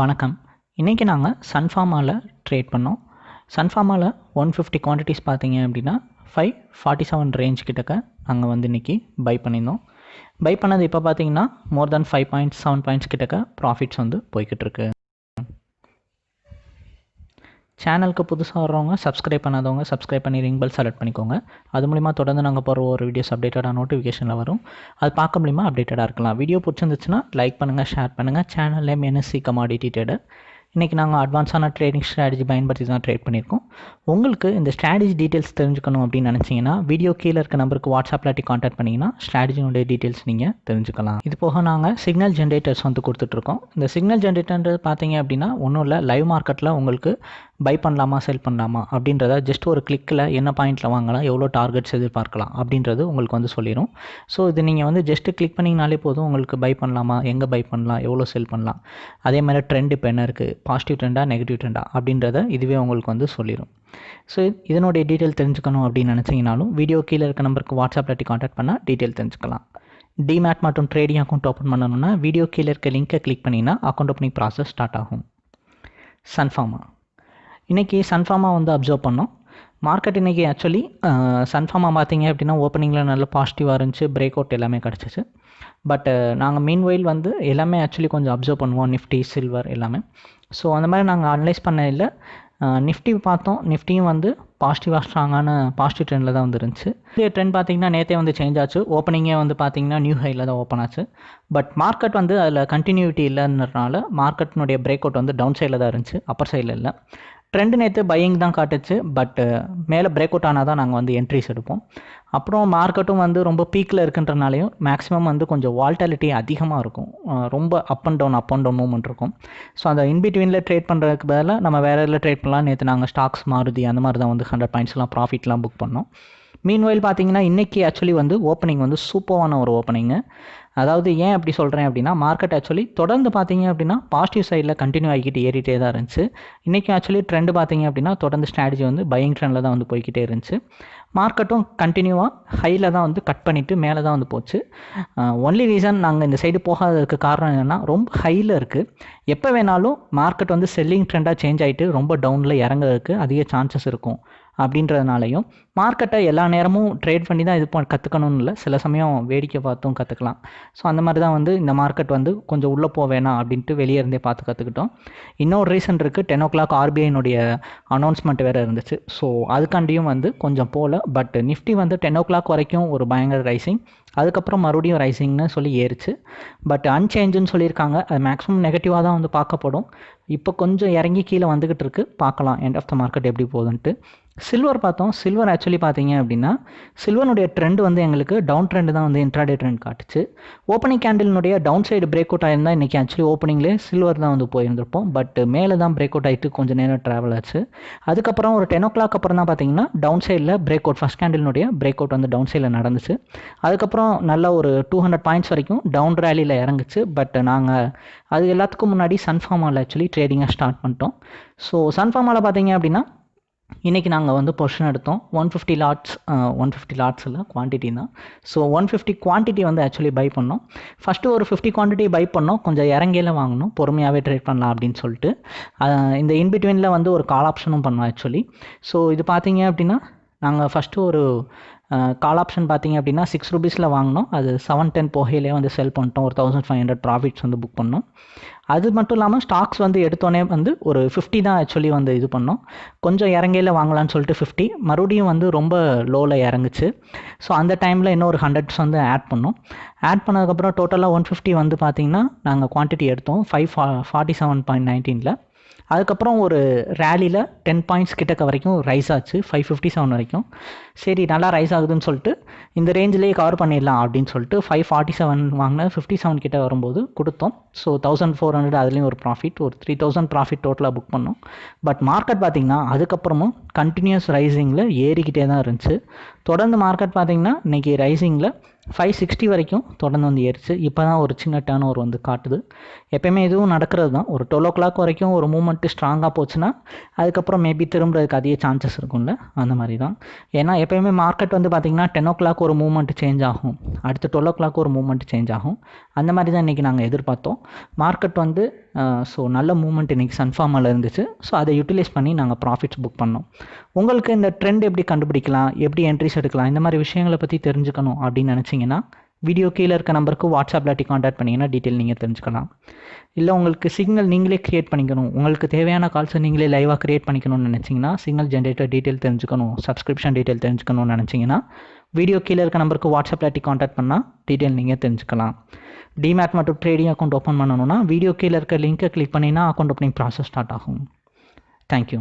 வணக்கம். இன்றைக்கி நாங்கள் சன்ஃபார்மாவில் ட்ரேட் பண்ணோம். சன்ஃபார்மாவில் ஒன் ஃபிஃப்டி குவான்டிட்டிஸ் பார்த்தீங்க அப்படின்னா ஃபைவ் ஃபார்ட்டி செவன் ரேஞ்ச் கிட்டக்க நாங்கள் வந்து இன்றைக்கி பை பண்ணியிருந்தோம். பை பண்ணது இப்போ பார்த்தீங்கன்னா more than five points seven points கிட்டக்க ப்ராஃபிட்ஸ் வந்து போய்கிட்டு இருக்கு. சேனலுக்கு புதுசாக வர்றவங்க சப்ஸ்கிரைப் பண்ணாதவங்க சப்ஸ்கிரைப் பண்ணி ரிங் பெல் செலக்ட் பண்ணிக்கோங்க. அது மூலிமா தொடர்ந்து நாங்கள் போகிற ஒரு வீடியோஸ் அப்டேட்டடாக நோட்டிஃபிகேஷனில் வரும். அது பார்க்க மூலிமா அப்டேட்டடாக இருக்கலாம். வீடியோ பிடிச்சிருந்துச்சுன்னா லைக் பண்ணுங்கள் ஷேர் பண்ணுங்கள் channel name NSC commodity trader இன்றைக்கி நாங்கள் அட்வான்ஸான ட்ரேடிங் ஸ்ட்ராட்டஜி பயன்படுத்தி தான் ட்ரேட் பண்ணியிருக்கோம். உங்களுக்கு இந்த ஸ்ட்ராட்டஜி டீட்டெயில்ஸ் தெரிஞ்சுக்கணும் அப்படின்னு நினச்சிங்கன்னா வீடியோ கீழே இருக்க நம்பருக்கு வாட்ஸ்அப்பில் கான்டாக்ட் பண்ணிங்கன்னா ஸ்ட்ராட்டஜினுடைய டீட்டெயில்ஸ் நீங்கள் தெரிஞ்சுக்கலாம். இது போக நாங்கள் சிக்னல் ஜென்ரேட்டர்ஸ் வந்து கொடுத்துட்ருக்கோம் இந்த சிக்னல் ஜென்ரேட்டர்ன்றது பார்த்தீங்க அப்படின்னா ஒன்றும் இல்லை லைவ் மார்க்கெட்டில் உங்களுக்கு பை பண்ணலாமா செல் பண்ணலாமா அப்படின்றத ஜஸ்ட் ஒரு கிளிக்கில் என்ன பாயிண்ட்டில் வாங்கலாம் எவ்வளோ டார்கெட்ஸ் எதிர்பார்க்கலாம் அப்படின்றது உங்களுக்கு வந்து சொல்லிடும் ஸோ இது நீங்கள் வந்து ஜஸ்ட்டு கிளிக் பண்ணிங்கனாலே போதும் உங்களுக்கு பை பண்ணலாமா எங்கே பை பண்ணலாம் எவ்வளோ செல் பண்ணலாம். அதே மாதிரி ட்ரெண்ட் இப்போ என்ன இருக்குது பாசிட்டிவ் ட்ரெண்டா நெகட்டிவ் ட்ரெண்டா அப்படின்றத இதுவே உங்களுக்கு வந்து சொல்லிடும் ஸோ இதனுடைய டீட்டெயில் தெரிஞ்சுக்கணும் அப்படின்னு நினச்சிங்கனாலும் வீடியோ கீழே இருக்க நம்பருக்கு வாட்ஸ்அப்பில் காண்டாக்ட் பண்ணால் டீட்டெயில் தெரிஞ்சுக்கலாம். டிமேட் மற்றும் ட்ரேடிங் அக்கௌண்ட் ஓப்பன் பண்ணணும்னா வீடியோ கீழே இருக்க லிங்க்கை கிளிக் பண்ணிங்கன்னா அக்கௌண்ட் ஓப்பனிங் ப்ராசஸ் ஸ்டார்ட் ஆகும். சன்ஃபார்மா இன்றைக்கி சன்ஃபார்மா வந்து அப்சர்வ் பண்ணோம். மார்க்கெட் இன்றைக்கி ஆக்சுவலி சன்ஃபார்மா பார்த்தீங்க அப்படின்னா ஓப்பனிங்கில் நல்ல பாசிட்டிவாக இருந்துச்சு பிரேக் அவுட் எல்லாமே கிடச்சிச்சு. பட் நாங்கள் மீன் வயல் வந்து எல்லாமே ஆக்சுவலி கொஞ்சம் அப்சர்வ் பண்ணுவோம் நிஃப்டி சில்வர் எல்லாமே. ஸோ அந்த மாதிரி நாங்கள் அனலைஸ் பண்ண இல்லை. நிஃப்டி பார்த்தோம். நிஃப்டியும் வந்து பாசிட்டிவாக ஸ்ட்ராங்கான பாசிட்டிவ் ட்ரெண்டில் தான் வந்துருந்துச்சு. இதே ட்ரெண்ட் பார்த்தீங்கன்னா நேற்றே வந்து சேஞ்ச் ஆச்சு. ஓப்பனிங்கே வந்து பார்த்தீங்கன்னா நியூ ஹையில் தான் ஓப்பன் ஆச்சு. பட் மார்க்கெட் வந்து அதில் கண்டினியூட்டி இல்லைன்றனால மார்க்கெட்டினுடைய பிரேக் அவுட் வந்து டவுன் சைடில் தான் இருந்துச்சு அப்பர் சைடில் இல்லை. ட்ரெண்டு நேற்று பையிங் தான் காட்டுச்சு பட் மேலே பிரேக் அவுட் ஆனால் தான் நாங்கள் வந்து என்ட்ரிஸ் எடுப்போம். அப்புறம் மார்க்கெட்டும் வந்து ரொம்ப பீக்கில் இருக்குன்றனாலையும் மேக்ஸிமம் வந்து கொஞ்சம் வால்டாலிட்டி அதிகமாக இருக்கும். ரொம்ப up and down up and down movement இருக்கும். ஸோ அந்த இன்பிட்வீனில் ட்ரேட் பண்ணுறதுக்கு பதிலாக நம்ம வேறு இதில் ட்ரேட் பண்ணலாம்? நேற்று நாங்கள் ஸ்டாக்ஸ் மாறுதி அந்த மாதிரி தான் வந்து ஹண்ட்ரட் பாயிண்ட்ஸ்லாம் ப்ராஃபிட்லாம் புக் பண்ணோம். மீன்வெயில் பார்த்தீங்கன்னா இன்றைக்கி ஆக்சுவலி வந்து ஓப்பனிங் வந்து சூப்பரான ஒரு ஓப்பனிங்கு அதாவது ஏன் அப்படி சொல்கிறேன் அப்படின்னா மார்க்கெட் ஆக்சுவலி தொடர்ந்து பார்த்தீங்க அப்படின்னா பாசிட்டிவ் சைடில் கண்டினியூ ஆகிக்கிட்டு ஏறிட்டே தான் இருந்துச்சு. இன்றைக்கி ஆக்சுவலி ட்ரெண்டு பார்த்தீங்க அப்படின்னா தொடர்ந்து ஸ்ட்ராட்டஜி வந்து பையிங் ட்ரெண்டில் தான் வந்து போய்கிட்டே இருந்துச்சு. மார்க்கெட்டும் கண்டினியூவாக ஹையில் தான் வந்து கட் பண்ணிவிட்டு மேலே தான் வந்து போச்சு. ஒன்லி ரீசன் நாங்கள் இந்த சைடு போகாததுக்கு காரணம் என்னென்னா ரொம்ப ஹையில் இருக்குது எப்போ வேணாலும் மார்க்கெட் வந்து செல்லிங் ட்ரெண்டாக சேஞ்ச் ஆகிட்டு ரொம்ப டவுனில் இறங்குறதுக்கு அதிக சான்சஸ் இருக்கும். அப்படின்றதுனாலையும் மார்க்கெட்டை எல்லா நேரமும் ட்ரேட் பண்ணி தான் இது ப கற்றுக்கணும்னு இல்லை. சில சமயம் வேடிக்கை பார்த்தும் கற்றுக்கலாம் ஸோ அந்த மாதிரி தான் வந்து இந்த மார்க்கெட் வந்து கொஞ்சம் உள்ளே போக வேணாம் அப்படின்ட்டு வெளியே இருந்தே பார்த்து கற்றுக்கிட்டோம் இன்னொரு ரீசன் இருக்குது டென் ஓ கிளாக் ஆர்பிஐனுடைய அனௌன்ஸ்மெண்ட் வேறு இருந்துச்சு. ஸோ அதுக்காண்டியும் வந்து கொஞ்சம் போகல பட் நிஃப்டி வந்து டென் ஓ கிளாக் வரைக்கும் ஒரு பயங்கர ரைசிங் அதுக்கப்புறம் மறுபடியும் ரைசிங்னு சொல்லி ஏறிச்சு. பட் அன்சேஞ்சுன்னு சொல்லியிருக்காங்க. அது மேக்ஸிமம் நெகட்டிவாக தான் வந்து பார்க்கப்படும். இப்போ கொஞ்சம் இறங்கி கீழே வந்துக்கிட்டு இருக்கு. பார்க்கலாம். எண்ட் ஆஃப் த மார்க்கெட் எப்படி போகுதுன்ட்டு. சில்வர் பார்த்தோம். சில்வர் ஆக்சுவலி பார்த்தீங்க அப்படின்னா சில்வனுடைய ட்ரெண்ட் வந்து எங்களுக்கு டவுன் ட்ரெண்ட் தான் வந்து இன்ட்ராடே ட்ரெண்ட் காட்டுச்சு. ஓப்பனிங் கேண்டில்னுடைய டவுன் சைடு பிரேக் அவுட் ஆயிருந்தால் இன்றைக்கி ஆக்சுவலி ஓப்பனிங்லேயே சில்வர் தான் வந்து போயிருந்திருப்போம். பட் மேலே தான் பிரேக் அவுட் ஆகிட்டு கொஞ்சம் நேரம் ட்ராவல் ஆச்சு. அதுக்கப்புறம் ஒரு டென் ஓ கிளாக் அப்புறம் தான் பார்த்தீங்கன்னா டவுன் சைடில் பிரேக் அவுட் ஃபஸ்ட் கேண்டில்னுடைய பிரேக் அவுட் வந்து டவுன் சைடில் நடந்துச்சு. அதுக்கப்புறம் நல்ல ஒரு டூ ஹண்ட்ரட் பாயிண்ட்ஸ் வரைக்கும் டவுன் ரேலியில் இறங்குச்சு. பட் நாங்கள் அது எல்லாத்துக்கும் முன்னாடி சன்ஃபார்மாவில் ஆக்சுவலி ட்ரேடிங்காக ஸ்டார்ட் பண்ணிட்டோம். ஸோ சன்ஃபார்மாவில் பார்த்தீங்க அப்படின்னா இன்றைக்கி நாங்கள் வந்து பொர்ஷன் எடுத்தோம். One fifty lots one fifty lots இல்லை குவான்டிட்டி தான். ஸோ ஒன் ஃபிஃப்டி குவான்டிட்டி வந்து ஆக்சுவலி பை பண்ணோம். ஃபஸ்ட்டு ஒரு ஃபிஃப்டி குவான்டிட்டி பை பண்ணோம். கொஞ்சம் இறங்கியில் வாங்கணும் பொறுமையாகவே ட்ரேட் பண்ணலாம் அப்படின்னு சொல்லிட்டு. இந்த இன்பிட்வீனில் வந்து ஒரு கால் ஆப்ஷனும் பண்ணோம் ஆக்சுவலி ஸோ இது பார்த்தீங்க அப்படின்னா நாங்கள் ஃபஸ்ட்டு ஒரு கால் ஆப்ஷன் பார்த்தீங்க அப்படின்னா சிக்ஸ் ருபீஸில் வாங்கினோம். அது செவன் டென் போகையிலே வந்து செல் பண்ணிட்டோம். ஒரு தௌசண்ட் ஃபைவ் ஹண்ட்ரட் ப்ராஃபிட்ஸ் வந்து புக் பண்ணோம். அது மட்டும் இல்லாமல் ஸ்டாக்ஸ் வந்து எடுத்தோடனே வந்து ஒரு ஃபிஃப்டி தான் ஆக்சுவலி வந்து இது பண்ணோம். கொஞ்சம் இறங்கையில் வாங்கலான்னு சொல்லிட்டு ஃபிஃப்டி மறுபடியும் வந்து ரொம்ப லோவில் இறங்குச்சு. ஸோ அந்த டைமில் இன்னும் ஒரு ஹண்ட்ரட்ஸ் வந்து ஆட் பண்ணோம். ஆட் பண்ணதுக்கப்புறம் டோட்டலாக ஒன் ஃபிஃப்டி வந்து பார்த்திங்கன்னா நாங்கள் குவான்டிட்டி எடுத்தோம். ஃபைவ் ஃபா ஃபார்ட்டி செவன் பாயிண்ட் நைன்டீனில் அதுக்கப்புறம் ஒரு ரேலியில் டென் பாயிண்ட்ஸ் கிட்டக்க வரைக்கும் ரைஸ் ஆச்சு ஃபைவ் ஃபிஃப்டி செவன் வரைக்கும். சரி நல்லா ரைஸ் ஆகுதுன்னு சொல்லிட்டு இந்த ரேஞ்சிலேயே கவர் பண்ணிடலாம் அப்படின்னு சொல்லிட்டு ஃபைவ் ஃபார்ட்டி செவன் வாங்கின ஃபிஃப்டி செவன் கிட்ட வரும்போது கொடுத்தோம். ஸோ தௌசண்ட் ஃபோர் ஹண்ட்ரட் அதுலேயும் ஒரு ப்ராஃபிட் ஒரு த்ரீ தௌசண்ட் ப்ராஃபிட் டோட்டலாக புக் பண்ணோம். பட் மார்க்கெட் பார்த்திங்கன்னா அதுக்கப்புறமும் கண்டினியூஸ் ரைசிங்கில் ஏறிக்கிட்டே தான் இருந்துச்சு. தொடர்ந்து மார்க்கெட் பார்த்திங்கன்னா இன்றைக்கி ரைசிங்கில் ஃபைவ் சிக்ஸ்டி வரைக்கும் தொடர்ந்து வந்து ஏறிச்சு. இப்போ தான் ஒரு சின்ன டேர்ன் ஓவர் வந்து காட்டுது. எப்பயுமே இதுவும் நடக்கிறது தான். ஒரு டுவெல் ஓ கிளாக் வரைக்கும் ஒரு மூமெண்ட்டு ஸ்ட்ராங்காக போச்சுன்னா அதுக்கப்புறம் மேபி திரும்புறதுக்கு அதிக சான்சஸ் இருக்கும்ல? அந்த மாதிரி தான். ஏன்னா எப்போயுமே மார்க்கெட் வந்து பார்த்திங்கன்னா டென் ஓ கிளாக் ஒரு மூமெண்ட் சேஞ்ச் ஆகும். அடுத்து டுவெல் ஓ கிளாக் ஒரு மூமெண்ட் சேஞ்ச் ஆகும். அந்த மாதிரி தான் இன்றைக்கி நாங்கள் எதிர்பார்த்தோம். மார்க்கெட் வந்து ஸோ நல்ல மூமெண்ட் இன்றைக்கி சன்ஃபார்மில் இருந்துச்சு. ஸோ அதை யூட்டிலைஸ் பண்ணி நாங்கள் ப்ராஃபிட்ஸ் புக் பண்ணோம். உங்களுக்கு இந்த ட்ரெண்ட் எப்படி கண்டுபிடிக்கலாம் எப்படி என்ட்ரிஸ் எடுக்கலாம் இந்த மாதிரி விஷயங்களை பற்றி தெரிஞ்சுக்கணும் அப்படின்னு நினச்சிங்கன்னா வீடியோ கீழே இருக்க நம்பருக்கு வாட்ஸ்அப்பில் டி காண்டாக்ட் பண்ணிங்கன்னா டீட்டெயில் நீங்கள் தெரிஞ்சுக்கலாம். இல்லை உங்களுக்கு சிக்னல் நீங்களே க்ரியேட் பண்ணிக்கணும். உங்களுக்கு தேவையான கால்ஸை நீங்களே லைவாக க்ரியேட் பண்ணிக்கணும்னு நினச்சிங்கன்னா சிக்னல் ஜென்ரேட்டர் டீட்டெயில் தெரிஞ்சுக்கணும் சப்ஸ்கிரிப்ஷன் டீட்டெயில் தெரிஞ்சுக்கணும்னு நினச்சிங்கன்னா வீடியோ கீழே இருக்க நம்பருக்கு வாட்ஸ்அப்பில் டி காண்டாக்ட் பண்ணால் டீட்டெயில் நீங்கள் தெரிஞ்சுக்கலாம். டிமேட் மற்றும் ட்ரேடிங் அக்கௌண்ட் ஓப்பன் பண்ணணும்னா வீடியோ கீழே இருக்க லிங்க்கை கிளிக் பண்ணினா அக்கௌண்ட் ஓப்பனிங் ப்ராசஸ் ஸ்டார்ட் ஆகும். Thank you